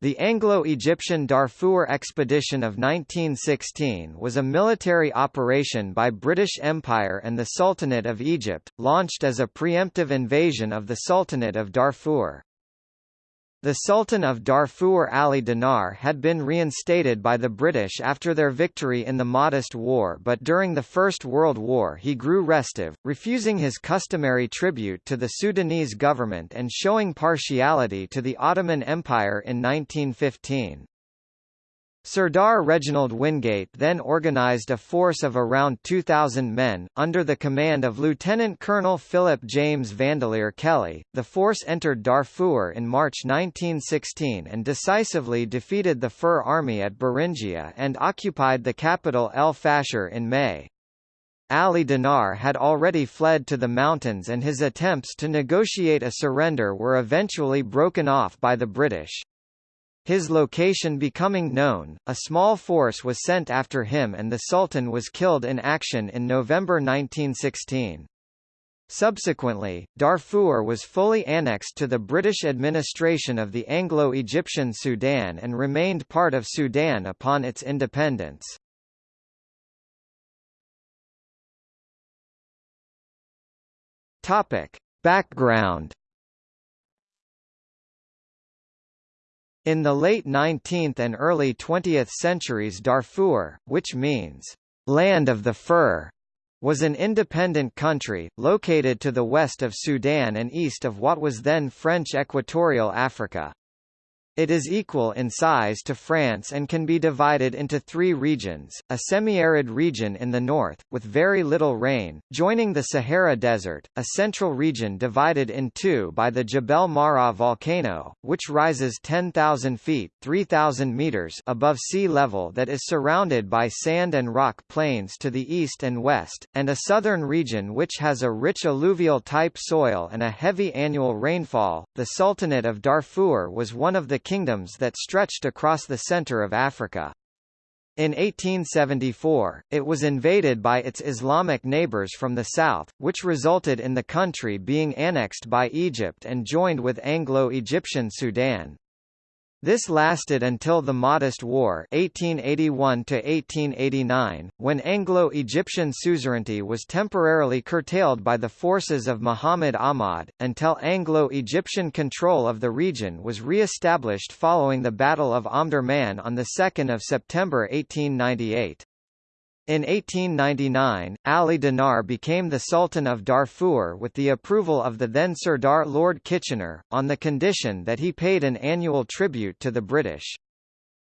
The Anglo-Egyptian Darfur Expedition of 1916 was a military operation by British Empire and the Sultanate of Egypt, launched as a preemptive invasion of the Sultanate of Darfur. The Sultan of Darfur Ali Dinar had been reinstated by the British after their victory in the Mahdist War but during the First World War he grew restive, refusing his customary tribute to the Sudanese government and showing partiality to the Ottoman Empire in 1915. Sirdar Reginald Wingate then organized a force of around 2,000 men, under the command of Lieutenant Colonel Philip James Vandeleur Kelly. The force entered Darfur in March 1916 and decisively defeated the Fur Army at Beringia and occupied the capital El Fasher in May. Ali Dinar had already fled to the mountains and his attempts to negotiate a surrender were eventually broken off by the British. His location becoming known, a small force was sent after him and the Sultan was killed in action in November 1916. Subsequently, Darfur was fully annexed to the British administration of the Anglo-Egyptian Sudan and remained part of Sudan upon its independence. Topic. Background In the late 19th and early 20th centuries Darfur, which means, "...land of the fur", was an independent country, located to the west of Sudan and east of what was then French Equatorial Africa. It is equal in size to France and can be divided into three regions, a semi-arid region in the north, with very little rain, joining the Sahara Desert, a central region divided in two by the Jebel Marra volcano, which rises 10,000 feet 3,000 meters above sea level that is surrounded by sand and rock plains to the east and west, and a southern region which has a rich alluvial-type soil and a heavy annual rainfall. The Sultanate of Darfur was one of the kingdoms that stretched across the center of Africa. In 1874, it was invaded by its Islamic neighbors from the south, which resulted in the country being annexed by Egypt and joined with Anglo-Egyptian Sudan. This lasted until the Mahdist War 1881 when Anglo-Egyptian suzerainty was temporarily curtailed by the forces of Muhammad Ahmad, until Anglo-Egyptian control of the region was re-established following the Battle of Omdurman on 2 September 1898. In 1899, Ali Dinar became the Sultan of Darfur with the approval of the then Sirdar Lord Kitchener, on the condition that he paid an annual tribute to the British.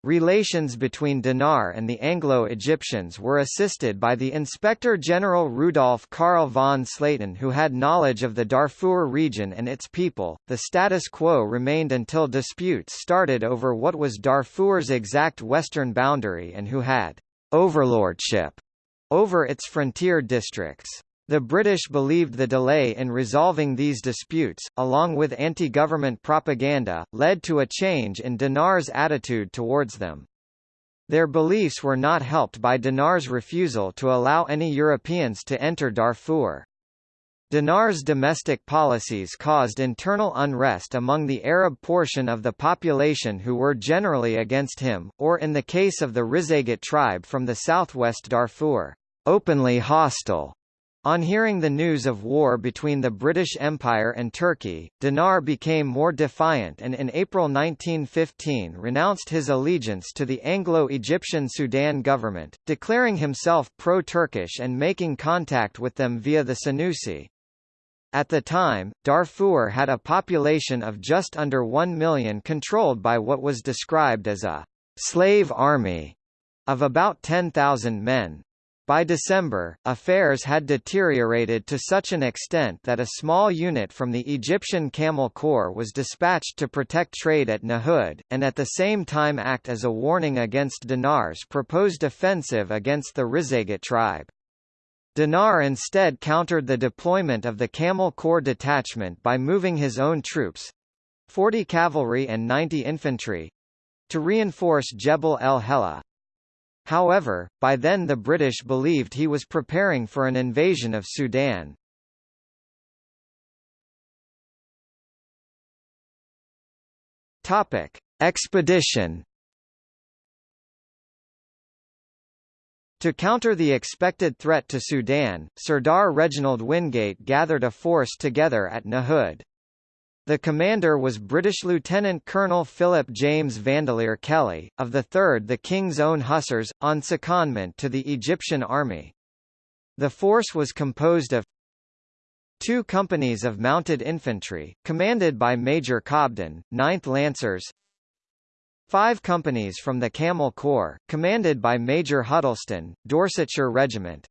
Relations between Dinar and the Anglo-Egyptians were assisted by the Inspector General Rudolf Karl von Slatin who had knowledge of the Darfur region and its people. The status quo remained until disputes started over what was Darfur's exact western boundary and who had overlordship over its frontier districts. The British believed the delay in resolving these disputes, along with anti-government propaganda, led to a change in Dinar's attitude towards them. Their beliefs were not helped by Dinar's refusal to allow any Europeans to enter Darfur. Dinar's domestic policies caused internal unrest among the Arab portion of the population who were generally against him, or in the case of the Rizeigat tribe from the southwest Darfur, openly hostile. On hearing the news of war between the British Empire and Turkey, Dinar became more defiant and in April 1915 renounced his allegiance to the Anglo-Egyptian Sudan government, declaring himself pro-Turkish and making contact with them via the Senussi. At the time, Darfur had a population of just under 1 million controlled by what was described as a «slave army» of about 10,000 men. By December, affairs had deteriorated to such an extent that a small unit from the Egyptian Camel Corps was dispatched to protect trade at Nahud, and at the same time act as a warning against Dinar's proposed offensive against the Rizeigat tribe. Dinar instead countered the deployment of the Camel Corps detachment by moving his own troops 40 cavalry and 90 infantry to reinforce Jebel el Hela. However, by then the British believed he was preparing for an invasion of Sudan. Topic: expedition To counter the expected threat to Sudan, Sirdar Reginald Wingate gathered a force together at Nahud. The commander was British Lieutenant Colonel Philip James Vandeleur Kelly, of the 3rd the King's Own Hussars, on secondment to the Egyptian army. The force was composed of two companies of mounted infantry, commanded by Major Cobden, 9th Lancers five companies from the Camel Corps, commanded by Major Huddleston, Dorsetshire Regiment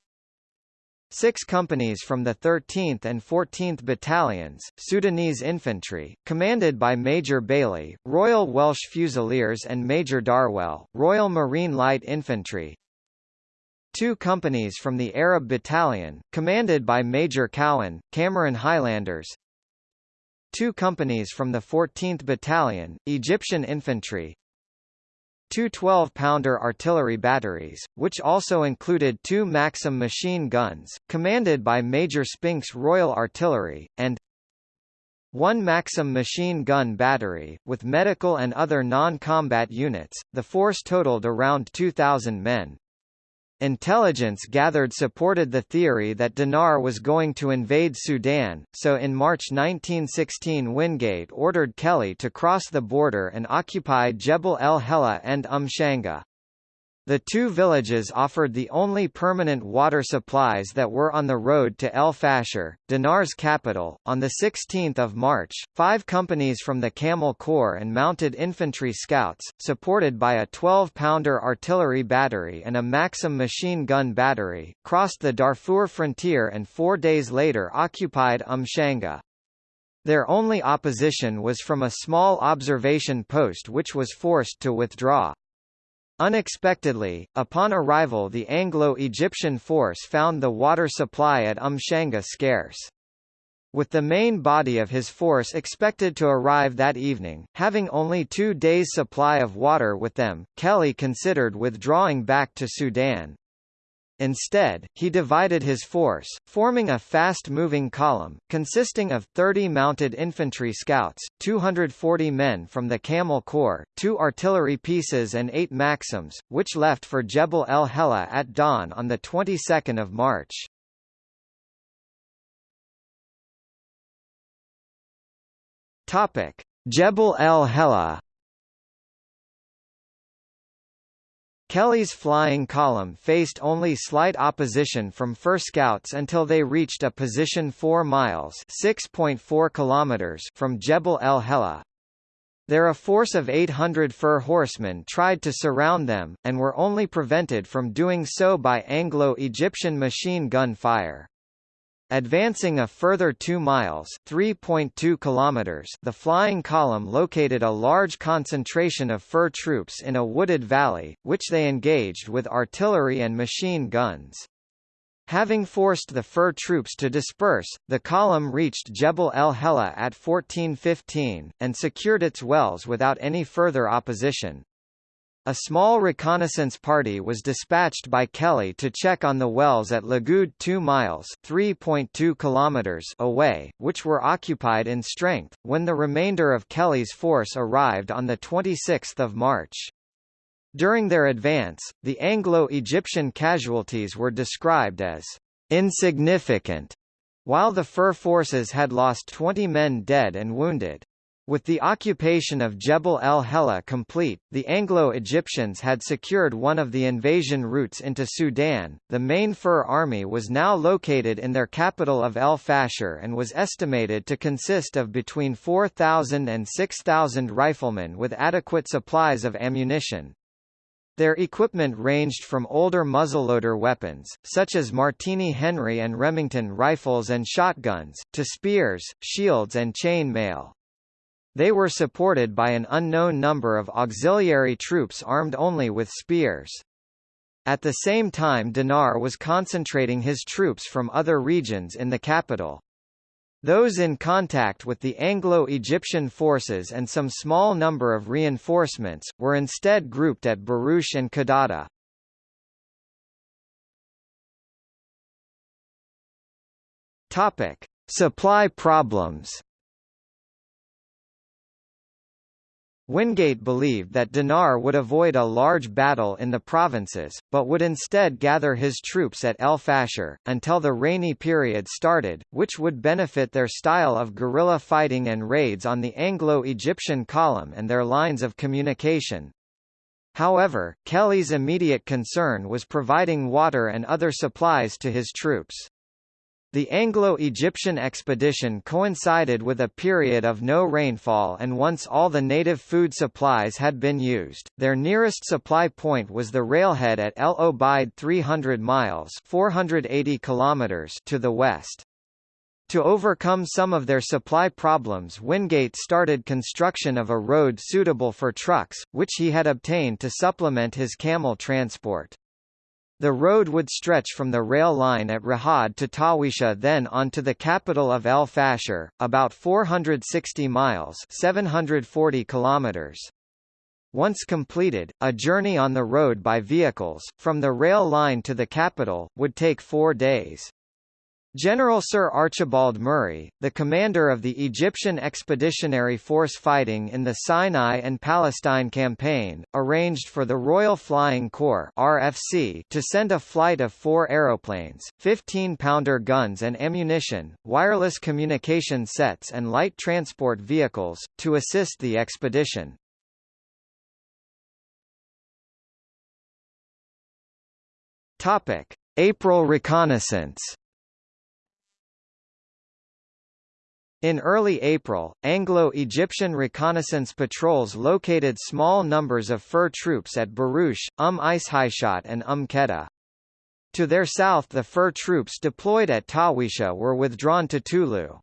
Six companies from the 13th and 14th Battalions, Sudanese Infantry, commanded by Major Bailey, Royal Welsh Fusiliers and Major Darwell, Royal Marine Light Infantry. Two companies from the Arab Battalion, commanded by Major Cowan, Cameron Highlanders. Two companies from the 14th Battalion, Egyptian Infantry, two 12-pounder artillery batteries, which also included two Maxim machine guns, commanded by Major Spinks Royal Artillery, and one Maxim machine gun battery, with medical and other non-combat units. The force totaled around 2,000 men. Intelligence gathered supported the theory that Dinar was going to invade Sudan, so in March 1916 Wingate ordered Kelly to cross the border and occupy Jebel el Hela and Umshanga. The two villages offered the only permanent water supplies that were on the road to El Fasher, Dinar's capital. On 16 March, five companies from the Camel Corps and mounted infantry scouts, supported by a 12-pounder artillery battery and a Maxim machine gun battery, crossed the Darfur frontier and four days later occupied Umshanga. Their only opposition was from a small observation post which was forced to withdraw. Unexpectedly, upon arrival the Anglo-Egyptian force found the water supply at Umshanga scarce. With the main body of his force expected to arrive that evening, having only two days' supply of water with them, Kelly considered withdrawing back to Sudan. Instead, he divided his force, forming a fast-moving column, consisting of 30 mounted infantry scouts, 240 men from the Camel Corps, two artillery pieces and eight Maxims, which left for Jebel el Hela at dawn on the 22nd of March. Jebel el Hela Kelly's flying column faced only slight opposition from Fur Scouts until they reached a position 4 miles (6.4 kilometers) from Jebel el Hela. There a force of 800 Fur horsemen tried to surround them, and were only prevented from doing so by Anglo-Egyptian machine gun fire. Advancing a further 2 miles (3.2 kilometers), the flying column located a large concentration of fur troops in a wooded valley, which they engaged with artillery and machine guns. Having forced the fur troops to disperse, the column reached Jebel el Hela at 1415, and secured its wells without any further opposition. A small reconnaissance party was dispatched by Kelly to check on the wells at Lagud 2 miles (3.2 kilometers) away, which were occupied in strength, when the remainder of Kelly's force arrived on 26 March. During their advance, the Anglo-Egyptian casualties were described as insignificant, while the Fur forces had lost 20 men dead and wounded. With the occupation of Jebel el Hela complete, the Anglo-Egyptians had secured one of the invasion routes into Sudan. The main Fur army was now located in their capital of El Fasher and was estimated to consist of between 4,000 and 6,000 riflemen with adequate supplies of ammunition. Their equipment ranged from older muzzleloader weapons, such as Martini Henry and Remington rifles and shotguns, to spears, shields and chain mail. They were supported by an unknown number of auxiliary troops armed only with spears. At the same time Dinar was concentrating his troops from other regions in the capital. Those in contact with the Anglo-Egyptian forces and some small number of reinforcements, were instead grouped at Barush and Kadada. Supply problems Wingate believed that Dinar would avoid a large battle in the provinces, but would instead gather his troops at El Fasher, until the rainy period started, which would benefit their style of guerrilla fighting and raids on the Anglo-Egyptian column and their lines of communication. However, Kelly's immediate concern was providing water and other supplies to his troops. The Anglo-Egyptian expedition coincided with a period of no rainfall and once all the native food supplies had been used, their nearest supply point was the railhead at El Obeid 300 miles 480 kilometers to the west. To overcome some of their supply problems Wingate started construction of a road suitable for trucks, which he had obtained to supplement his camel transport. The road would stretch from the rail line at Rahad to Tawisha then on to the capital of El Fasher, about 460 miles 740 kilometers. Once completed, a journey on the road by vehicles, from the rail line to the capital, would take four days. General Sir Archibald Murray, the commander of the Egyptian Expeditionary Force fighting in the Sinai and Palestine campaign, arranged for the Royal Flying Corps RFC to send a flight of four aeroplanes, 15-pounder guns and ammunition, wireless communication sets and light transport vehicles, to assist the expedition. April reconnaissance In early April, Anglo-Egyptian reconnaissance patrols located small numbers of fur troops at Barush, Umm Ishaishat and Umm Qeda. To their south the fur troops deployed at Tawisha were withdrawn to Tulu.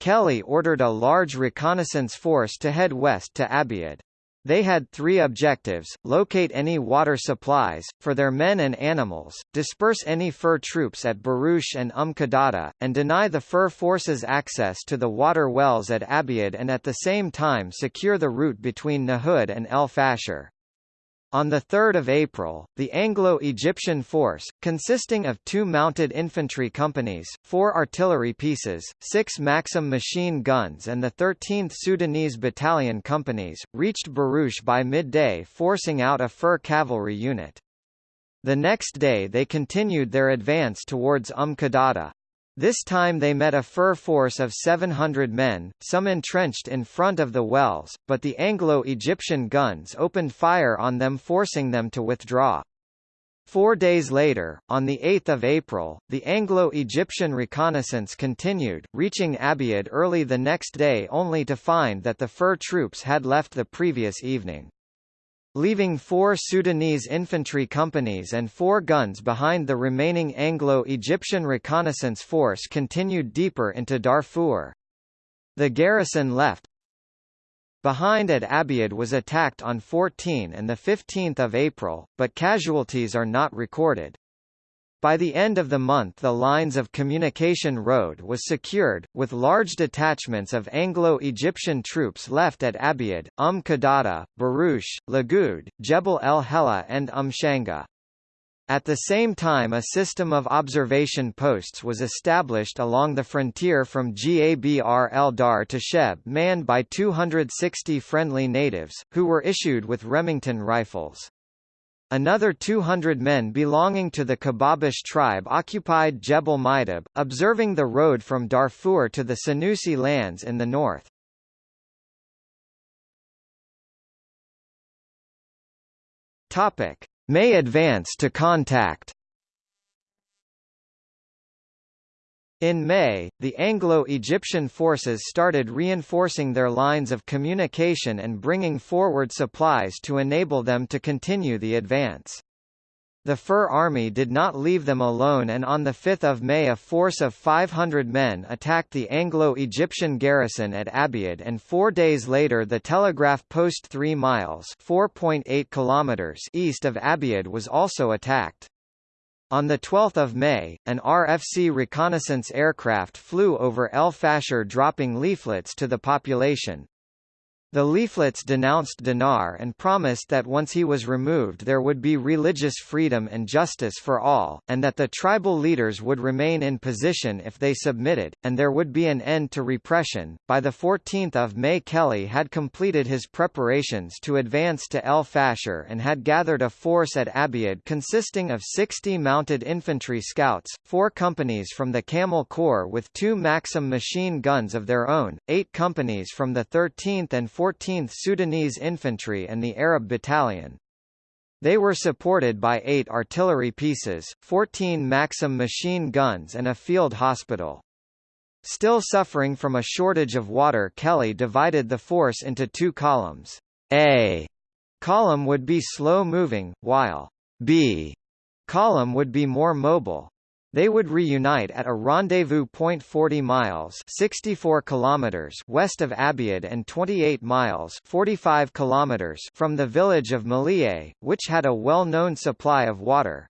Kelly ordered a large reconnaissance force to head west to Abiad. They had three objectives, locate any water supplies, for their men and animals, disperse any fur troops at Barush and Umm Qadada, and deny the fur forces access to the water wells at Abiad and at the same time secure the route between Nahud and El Fasher. On 3 April, the Anglo-Egyptian force, consisting of two mounted infantry companies, four artillery pieces, six Maxim machine guns and the 13th Sudanese Battalion companies, reached Barush by midday forcing out a fur cavalry unit. The next day they continued their advance towards Umm Qadada. This time they met a fur force of 700 men, some entrenched in front of the wells, but the Anglo-Egyptian guns opened fire on them forcing them to withdraw. Four days later, on 8 April, the Anglo-Egyptian reconnaissance continued, reaching Abiad early the next day only to find that the fur troops had left the previous evening leaving four Sudanese infantry companies and four guns behind the remaining Anglo-Egyptian reconnaissance force continued deeper into Darfur. The garrison left. Behind at Abiad was attacked on 14 and 15 April, but casualties are not recorded. By the end of the month the lines of communication road was secured, with large detachments of Anglo-Egyptian troops left at Abiad, Umm Qadada, Barush, Lagud, Jebel el Hela and Umm Shanga. At the same time a system of observation posts was established along the frontier from Gabr el Dar to Sheb manned by 260 friendly natives, who were issued with Remington rifles. Another 200 men belonging to the Kababish tribe occupied Jebel Maidab, observing the road from Darfur to the Senussi lands in the north. May advance to contact In May, the Anglo-Egyptian forces started reinforcing their lines of communication and bringing forward supplies to enable them to continue the advance. The Fur Army did not leave them alone and on 5 May a force of 500 men attacked the Anglo-Egyptian garrison at Abiad and four days later the telegraph post 3 miles kilometers east of Abiad was also attacked. On 12 May, an RFC reconnaissance aircraft flew over El Fasher dropping leaflets to the population. The leaflets denounced Dinar and promised that once he was removed there would be religious freedom and justice for all, and that the tribal leaders would remain in position if they submitted, and there would be an end to repression. By the 14th of May Kelly had completed his preparations to advance to El Fasher and had gathered a force at Abiad consisting of 60 mounted infantry scouts, four companies from the Camel Corps with two Maxim machine guns of their own, eight companies from the 13th and 14th 14th Sudanese Infantry and the Arab Battalion. They were supported by eight artillery pieces, 14 Maxim machine guns and a field hospital. Still suffering from a shortage of water Kelly divided the force into two columns. A column would be slow-moving, while B column would be more mobile. They would reunite at a rendezvous point 40 miles 64 kilometers west of Abiad and 28 miles 45 kilometers from the village of Malie, which had a well-known supply of water.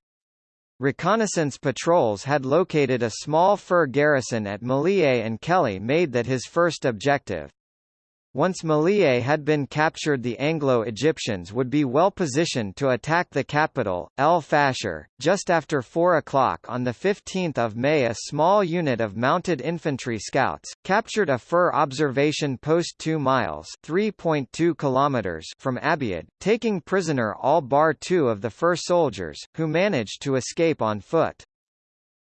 Reconnaissance patrols had located a small fur garrison at Malie and Kelly made that his first objective. Once Malie had been captured the Anglo-Egyptians would be well positioned to attack the capital, El Fasher. Just after 4 o'clock on 15 May a small unit of mounted infantry scouts, captured a fur observation post 2 miles 3.2 kilometers from Abiad, taking prisoner all bar two of the fur soldiers, who managed to escape on foot.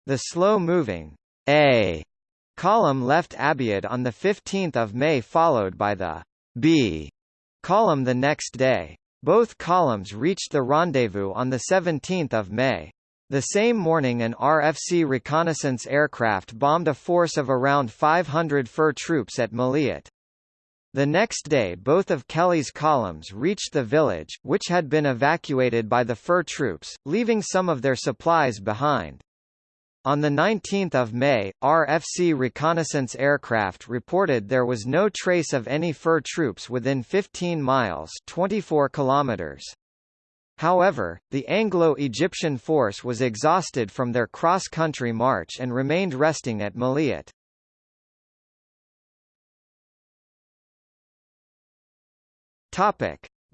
The slow-moving A column left Abiad on 15 May followed by the B column the next day. Both columns reached the rendezvous on 17 May. The same morning an RFC reconnaissance aircraft bombed a force of around 500 fur troops at Maliat. The next day both of Kelly's columns reached the village, which had been evacuated by the fur troops, leaving some of their supplies behind. On 19 May, RFC reconnaissance aircraft reported there was no trace of any fur troops within 15 miles 24 kilometers. However, the Anglo-Egyptian force was exhausted from their cross-country march and remained resting at Maliat.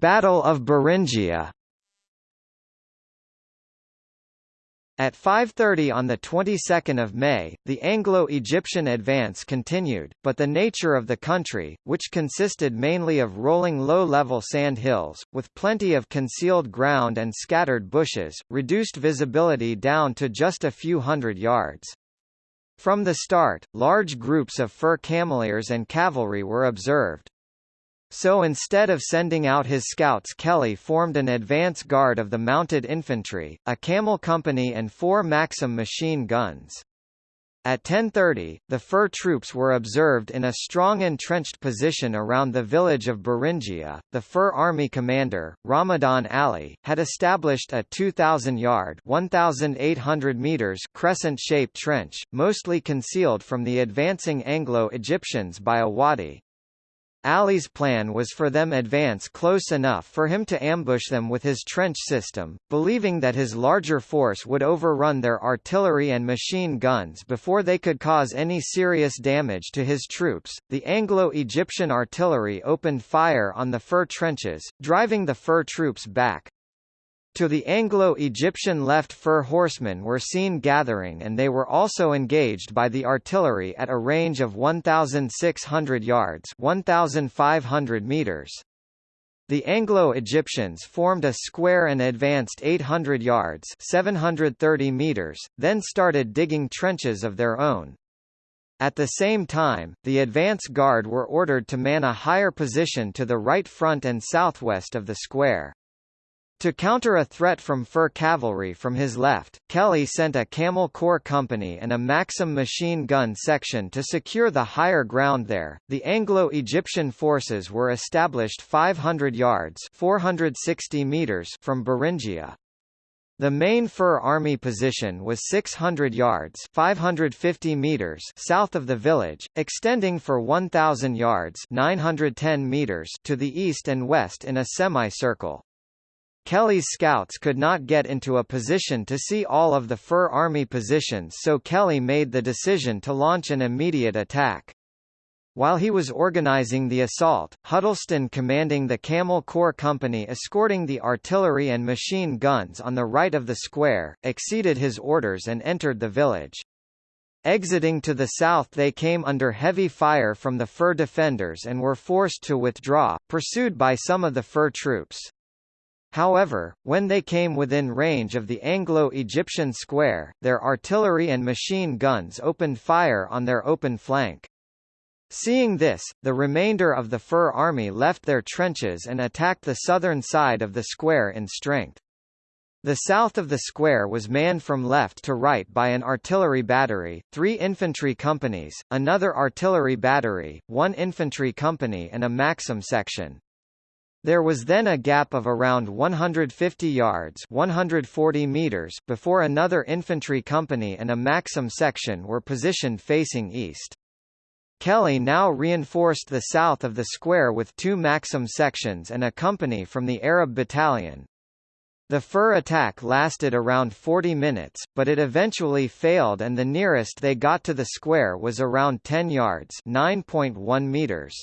Battle of Beringia At 5.30 on the 22nd of May, the Anglo-Egyptian advance continued, but the nature of the country, which consisted mainly of rolling low-level sand hills, with plenty of concealed ground and scattered bushes, reduced visibility down to just a few hundred yards. From the start, large groups of fur cameliers and cavalry were observed. So instead of sending out his scouts Kelly formed an advance guard of the mounted infantry, a camel company and four Maxim machine guns. At 10.30, the fur troops were observed in a strong entrenched position around the village of Beringia. The fur army commander, Ramadan Ali, had established a 2,000-yard (1,800 meters) crescent-shaped trench, mostly concealed from the advancing Anglo-Egyptians by a wadi. Ali's plan was for them advance close enough for him to ambush them with his trench system, believing that his larger force would overrun their artillery and machine guns before they could cause any serious damage to his troops. The Anglo-Egyptian artillery opened fire on the fur trenches, driving the fur troops back. To the Anglo-Egyptian left fur horsemen were seen gathering and they were also engaged by the artillery at a range of 1,600 yards 1,500 meters. The Anglo-Egyptians formed a square and advanced 800 yards 730 meters, then started digging trenches of their own. At the same time, the advance guard were ordered to man a higher position to the right front and southwest of the square. To counter a threat from fur cavalry from his left, Kelly sent a Camel Corps company and a Maxim machine gun section to secure the higher ground there. The Anglo-Egyptian forces were established 500 yards (460 meters) from Beringia. The main fur army position was 600 yards 550 meters south of the village, extending for 1,000 yards 910 meters to the east and west in a semicircle. Kelly's scouts could not get into a position to see all of the Fur Army positions so Kelly made the decision to launch an immediate attack. While he was organizing the assault, Huddleston commanding the Camel Corps Company escorting the artillery and machine guns on the right of the square, exceeded his orders and entered the village. Exiting to the south they came under heavy fire from the fur defenders and were forced to withdraw, pursued by some of the fur troops. However, when they came within range of the Anglo-Egyptian square, their artillery and machine guns opened fire on their open flank. Seeing this, the remainder of the Fur army left their trenches and attacked the southern side of the square in strength. The south of the square was manned from left to right by an artillery battery, three infantry companies, another artillery battery, one infantry company and a Maxim section. There was then a gap of around 150 yards 140 meters before another infantry company and a Maxim section were positioned facing east. Kelly now reinforced the south of the square with two Maxim sections and a company from the Arab battalion. The fur attack lasted around 40 minutes, but it eventually failed and the nearest they got to the square was around 10 yards 9.1 meters.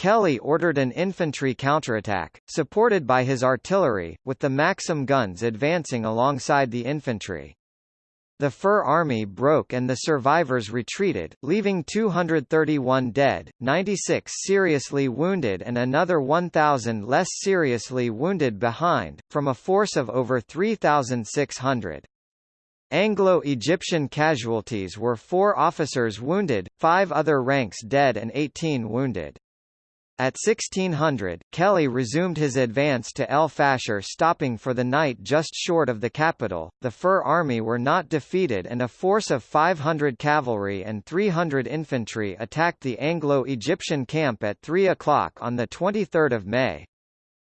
Kelly ordered an infantry counterattack, supported by his artillery, with the Maxim guns advancing alongside the infantry. The Fur Army broke and the survivors retreated, leaving 231 dead, 96 seriously wounded and another 1,000 less seriously wounded behind, from a force of over 3,600. Anglo-Egyptian casualties were four officers wounded, five other ranks dead and 18 wounded. At 1600, Kelly resumed his advance to El Fasher stopping for the night just short of the capital. The Fur Army were not defeated and a force of 500 cavalry and 300 infantry attacked the Anglo-Egyptian camp at 3 o'clock on 23 May.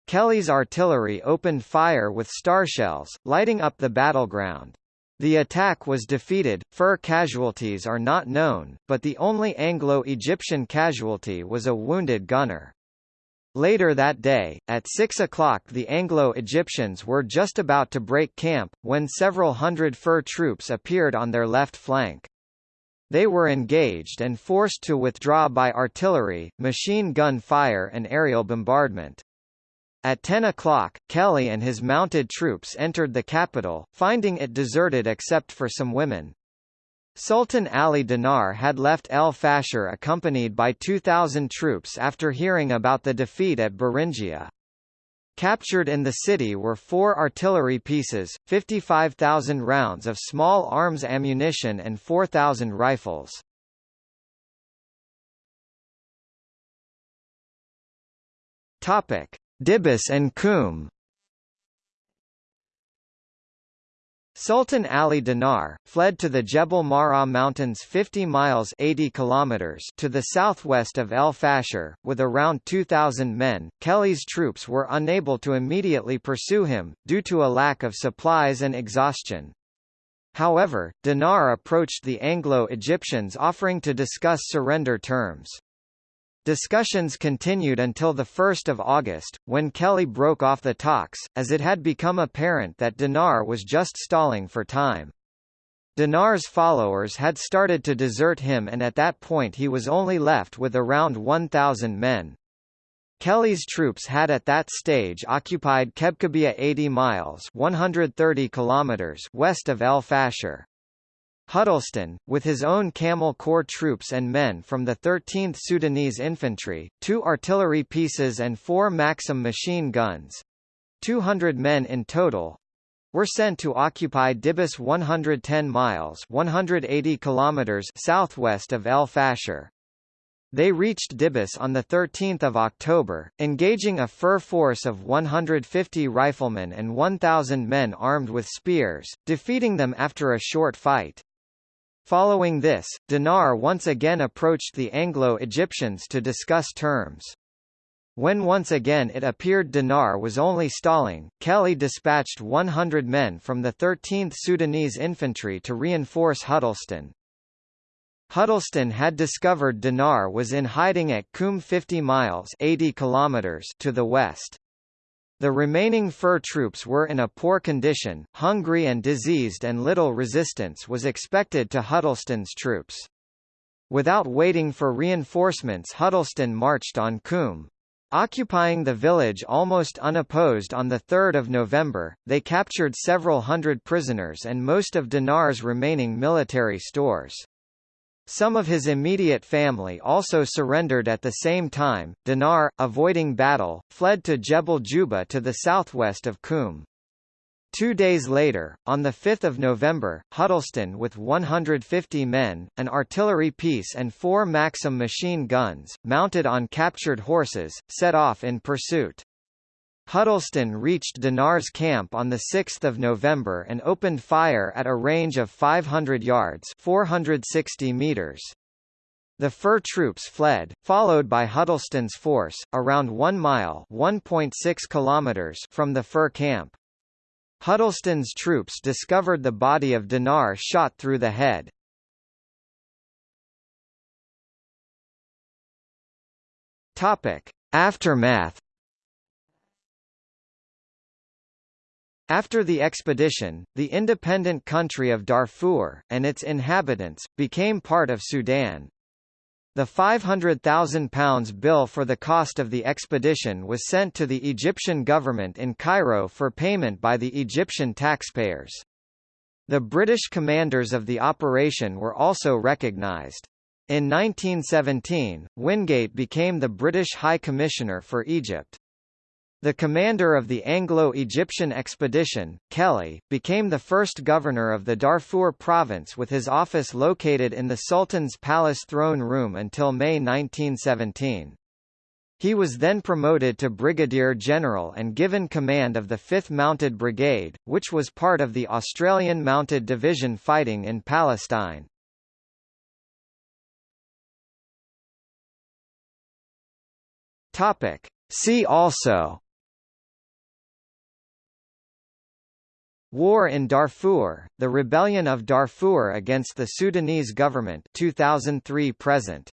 Kelly's artillery opened fire with starshells, lighting up the battleground. The attack was defeated, fur casualties are not known, but the only Anglo-Egyptian casualty was a wounded gunner. Later that day, at 6 o'clock the Anglo-Egyptians were just about to break camp, when several hundred fur troops appeared on their left flank. They were engaged and forced to withdraw by artillery, machine gun fire and aerial bombardment. At 10 o'clock, Kelly and his mounted troops entered the capital, finding it deserted except for some women. Sultan Ali Dinar had left El Fasher accompanied by 2,000 troops after hearing about the defeat at Beringia. Captured in the city were four artillery pieces, 55,000 rounds of small arms ammunition and 4,000 rifles. Topic: Dibis and Qum Sultan Ali Dinar, fled to the Jebel Marra Mountains 50 miles 80 kilometers to the southwest of El Fasher, with around 2,000 men. Kelly's troops were unable to immediately pursue him, due to a lack of supplies and exhaustion. However, Dinar approached the Anglo-Egyptians offering to discuss surrender terms. Discussions continued until 1 August, when Kelly broke off the talks, as it had become apparent that Dinar was just stalling for time. Dinar's followers had started to desert him and at that point he was only left with around 1,000 men. Kelly's troops had at that stage occupied Kebkebia 80 miles 130 kilometers west of El Fasher. Huddleston, with his own Camel Corps troops and men from the 13th Sudanese Infantry, two artillery pieces and four Maxim machine guns 200 men in total were sent to occupy Dibis 110 miles 180 kilometers southwest of El Fasher. They reached Dibis on 13 October, engaging a fur force of 150 riflemen and 1,000 men armed with spears, defeating them after a short fight. Following this, Dinar once again approached the Anglo-Egyptians to discuss terms. When once again it appeared Dinar was only stalling, Kelly dispatched 100 men from the 13th Sudanese Infantry to reinforce Huddleston. Huddleston had discovered Dinar was in hiding at Qum 50 miles 80 kilometers to the west. The remaining fur troops were in a poor condition, hungry and diseased and little resistance was expected to Huddleston's troops. Without waiting for reinforcements Huddleston marched on Koum. Occupying the village almost unopposed on 3 November, they captured several hundred prisoners and most of Dinar's remaining military stores. Some of his immediate family also surrendered at the same time. Dinar, avoiding battle, fled to Jebel Juba to the southwest of Koum. Two days later, on 5 November, Huddleston with 150 men, an artillery piece and four Maxim machine guns, mounted on captured horses, set off in pursuit. Huddleston reached Dinar's camp on 6 November and opened fire at a range of 500 yards 460 meters. The fur troops fled, followed by Huddleston's force, around 1 mile kilometers from the fur camp. Huddleston's troops discovered the body of Dinar shot through the head. Aftermath. After the expedition, the independent country of Darfur, and its inhabitants, became part of Sudan. The £500,000 bill for the cost of the expedition was sent to the Egyptian government in Cairo for payment by the Egyptian taxpayers. The British commanders of the operation were also recognised. In 1917, Wingate became the British High Commissioner for Egypt. The commander of the Anglo-Egyptian expedition, Kelly, became the first governor of the Darfur province with his office located in the Sultan's Palace throne room until May 1917. He was then promoted to brigadier general and given command of the 5th Mounted Brigade, which was part of the Australian Mounted Division fighting in Palestine. Topic. See also War in Darfur, the Rebellion of Darfur against the Sudanese government 2003 present